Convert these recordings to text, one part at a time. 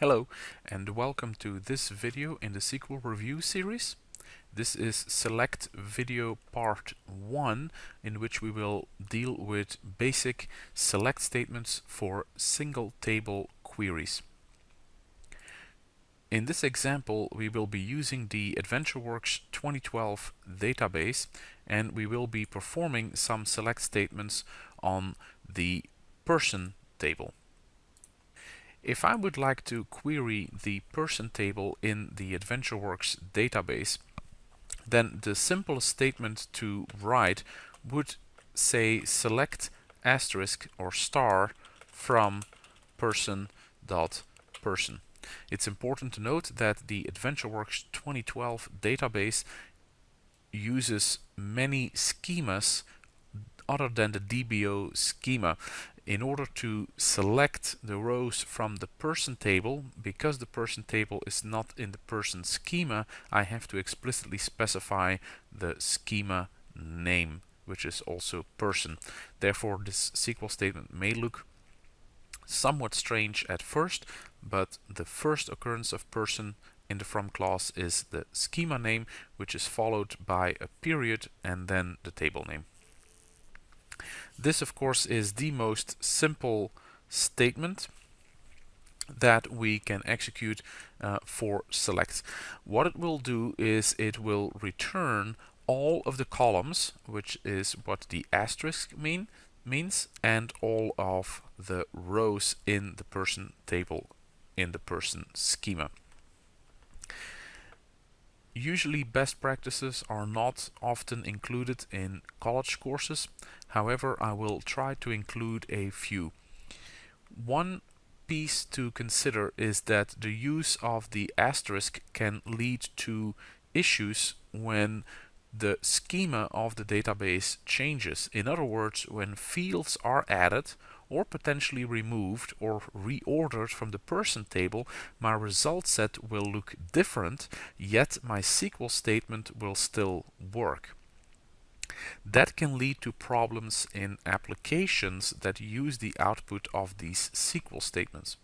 Hello and welcome to this video in the SQL review series. This is select video part 1 in which we will deal with basic select statements for single table queries. In this example we will be using the AdventureWorks 2012 database and we will be performing some select statements on the person table. If I would like to query the person table in the AdventureWorks database, then the simplest statement to write would say select asterisk or star from person dot person. It's important to note that the AdventureWorks 2012 database uses many schemas other than the DBO schema in order to select the rows from the person table, because the person table is not in the person schema, I have to explicitly specify the schema name, which is also person. Therefore, this SQL statement may look somewhat strange at first, but the first occurrence of person in the from clause is the schema name, which is followed by a period and then the table name. This of course is the most simple statement that we can execute uh, for select. What it will do is it will return all of the columns, which is what the asterisk mean means, and all of the rows in the person table in the person schema. Usually best practices are not often included in college courses. However, I will try to include a few. One piece to consider is that the use of the asterisk can lead to issues when the schema of the database changes. In other words, when fields are added or potentially removed or reordered from the person table, my result set will look different, yet my SQL statement will still work. That can lead to problems in applications that use the output of these SQL statements.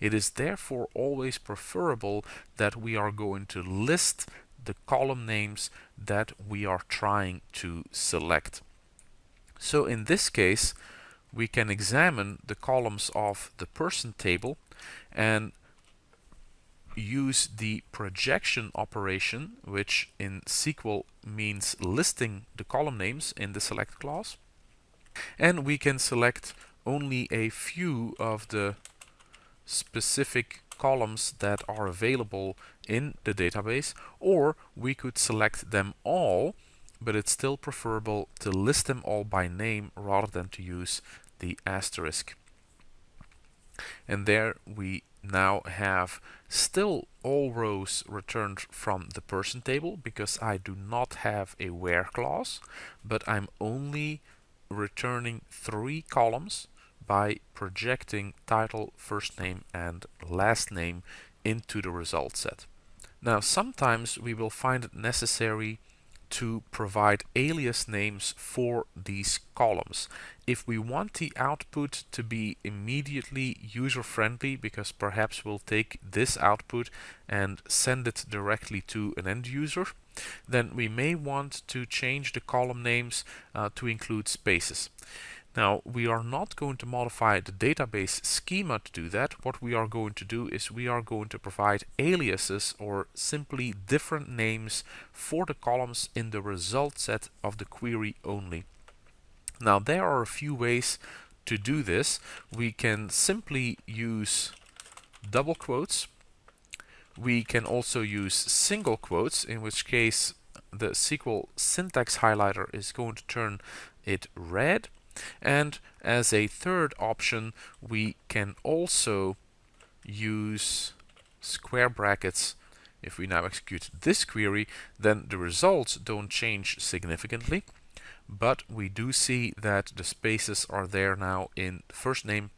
It is therefore always preferable that we are going to list the column names that we are trying to select. So in this case, we can examine the columns of the person table and use the projection operation, which in SQL means listing the column names in the select clause. And we can select only a few of the specific columns that are available in the database, or we could select them all, but it's still preferable to list them all by name rather than to use the asterisk. And there we now have still all rows returned from the person table because I do not have a where clause, but I'm only returning three columns by projecting title, first name and last name into the result set. Now sometimes we will find it necessary to provide alias names for these columns. If we want the output to be immediately user-friendly, because perhaps we'll take this output and send it directly to an end user, then we may want to change the column names uh, to include spaces. Now, we are not going to modify the database schema to do that. What we are going to do is we are going to provide aliases or simply different names for the columns in the result set of the query only. Now, there are a few ways to do this. We can simply use double quotes. We can also use single quotes, in which case the SQL syntax highlighter is going to turn it red. And as a third option, we can also use square brackets. If we now execute this query, then the results don't change significantly, but we do see that the spaces are there now in first name,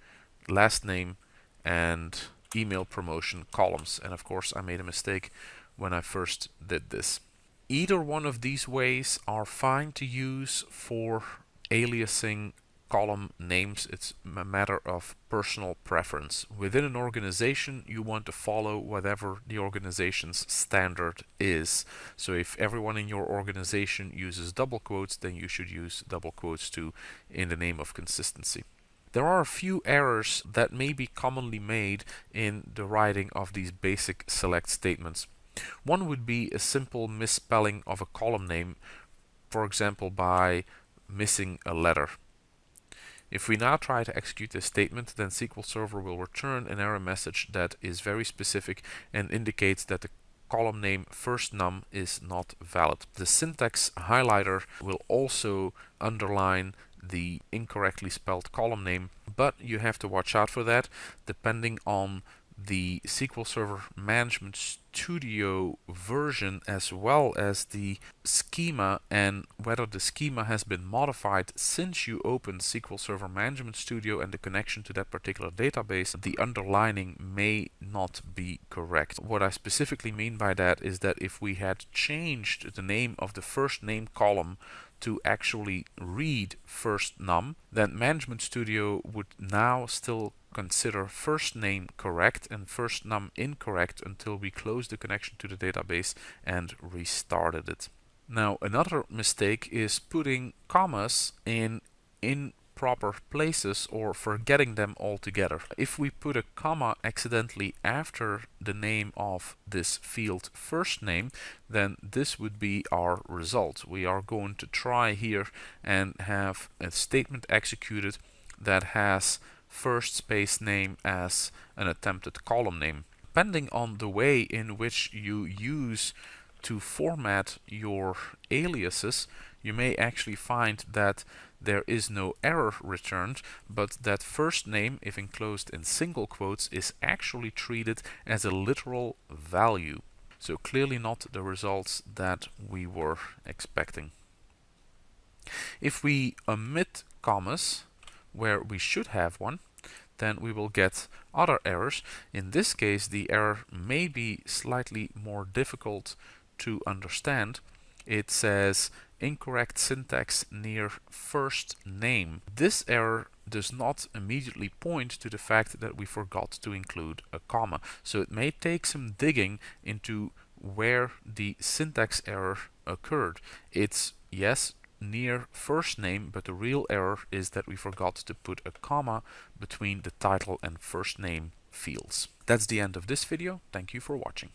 last name, and email promotion columns. And of course, I made a mistake when I first did this. Either one of these ways are fine to use for aliasing column names. It's a matter of personal preference. Within an organization, you want to follow whatever the organization's standard is. So if everyone in your organization uses double quotes, then you should use double quotes too in the name of consistency. There are a few errors that may be commonly made in the writing of these basic select statements. One would be a simple misspelling of a column name, for example by missing a letter. If we now try to execute this statement, then SQL Server will return an error message that is very specific and indicates that the column name first num is not valid. The syntax highlighter will also underline the incorrectly spelled column name, but you have to watch out for that depending on the SQL Server Management Studio version as well as the schema and whether the schema has been modified since you opened SQL Server Management Studio and the connection to that particular database, the underlining may not be correct. What I specifically mean by that is that if we had changed the name of the first name column to actually read first num, then Management Studio would now still consider first name correct and first num incorrect until we close the connection to the database and restarted it. Now another mistake is putting commas in improper places or forgetting them altogether. If we put a comma accidentally after the name of this field first name then this would be our result. We are going to try here and have a statement executed that has first space name as an attempted column name. Depending on the way in which you use to format your aliases, you may actually find that there is no error returned, but that first name, if enclosed in single quotes, is actually treated as a literal value. So clearly not the results that we were expecting. If we omit commas, where we should have one, then we will get other errors. In this case, the error may be slightly more difficult to understand. It says incorrect syntax near first name. This error does not immediately point to the fact that we forgot to include a comma. So it may take some digging into where the syntax error occurred. It's, yes, near first name, but the real error is that we forgot to put a comma between the title and first name fields. That's the end of this video. Thank you for watching.